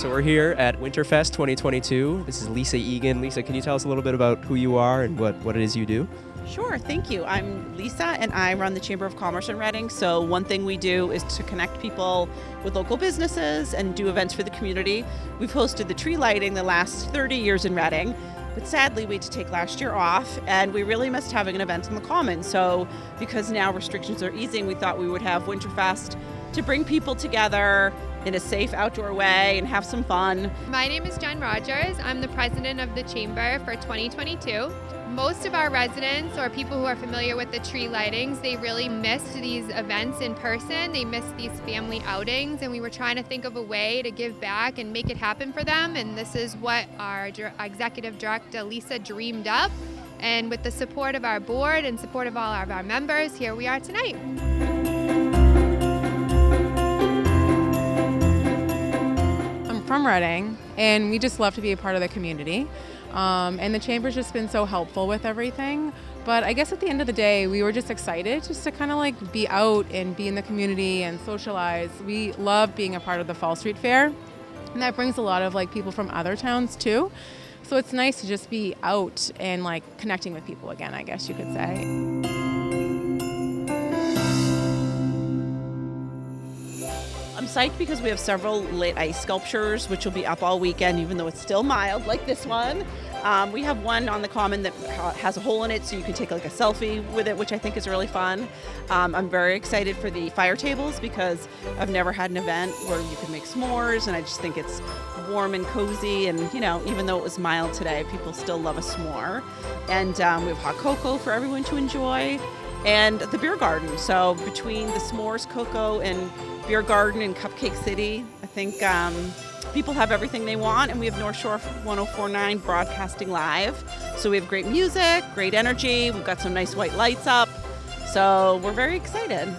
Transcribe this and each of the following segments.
so we're here at Winterfest 2022. This is Lisa Egan. Lisa, can you tell us a little bit about who you are and what, what it is you do? Sure, thank you. I'm Lisa and I run the Chamber of Commerce in Reading. So, one thing we do is to connect people with local businesses and do events for the community. We've hosted the tree lighting the last 30 years in Reading, but sadly, we had to take last year off and we really missed having an event in the Common. So, because now restrictions are easing, we thought we would have Winterfest to bring people together in a safe outdoor way and have some fun. My name is Jen Rogers. I'm the president of the Chamber for 2022. Most of our residents or people who are familiar with the tree lightings, they really missed these events in person. They missed these family outings, and we were trying to think of a way to give back and make it happen for them. And this is what our executive director, Lisa, dreamed up. And with the support of our board and support of all of our members, here we are tonight. I'm from Reading, and we just love to be a part of the community. Um, and the chamber's just been so helpful with everything. But I guess at the end of the day, we were just excited just to kind of like be out and be in the community and socialize. We love being a part of the Fall Street Fair, and that brings a lot of like people from other towns too. So it's nice to just be out and like connecting with people again, I guess you could say. Psyched because we have several lit ice sculptures, which will be up all weekend, even though it's still mild, like this one. Um, we have one on the common that has a hole in it, so you can take like a selfie with it, which I think is really fun. Um, I'm very excited for the fire tables because I've never had an event where you can make s'mores, and I just think it's warm and cozy. And you know, even though it was mild today, people still love a s'more. And um, we have hot cocoa for everyone to enjoy, and the beer garden. So between the s'mores, cocoa, and Beer Garden in Cupcake City. I think um, people have everything they want, and we have North Shore 1049 broadcasting live. So we have great music, great energy. We've got some nice white lights up. So we're very excited.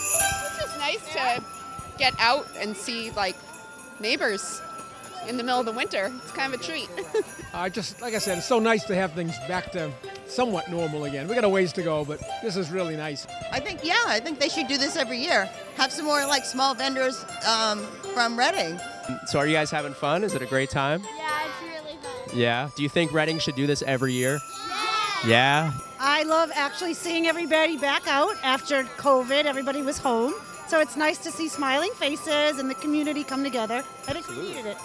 It's just nice to get out and see like neighbors in the middle of the winter. It's kind of a treat. I uh, just, like I said, it's so nice to have things back to somewhat normal again. We got a ways to go, but this is really nice. I think, yeah, I think they should do this every year. Have some more like small vendors um, from Reading. So, are you guys having fun? Is it a great time? Yeah, it's really fun. Yeah. Do you think Reading should do this every year? Yeah. Yeah. I love actually seeing everybody back out after COVID. Everybody was home. So it's nice to see smiling faces and the community come together. I think we needed it.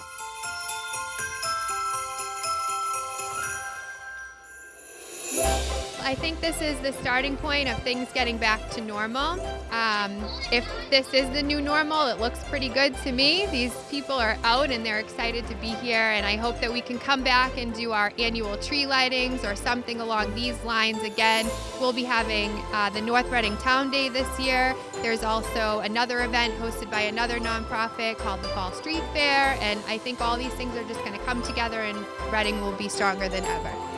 I think this is the starting point of things getting back to normal. Um, if this is the new normal, it looks pretty good to me. These people are out and they're excited to be here, and I hope that we can come back and do our annual tree lightings or something along these lines again. We'll be having uh, the North Reading Town Day this year. There's also another event hosted by another nonprofit called the Fall Street Fair, and I think all these things are just going to come together and Reading will be stronger than ever.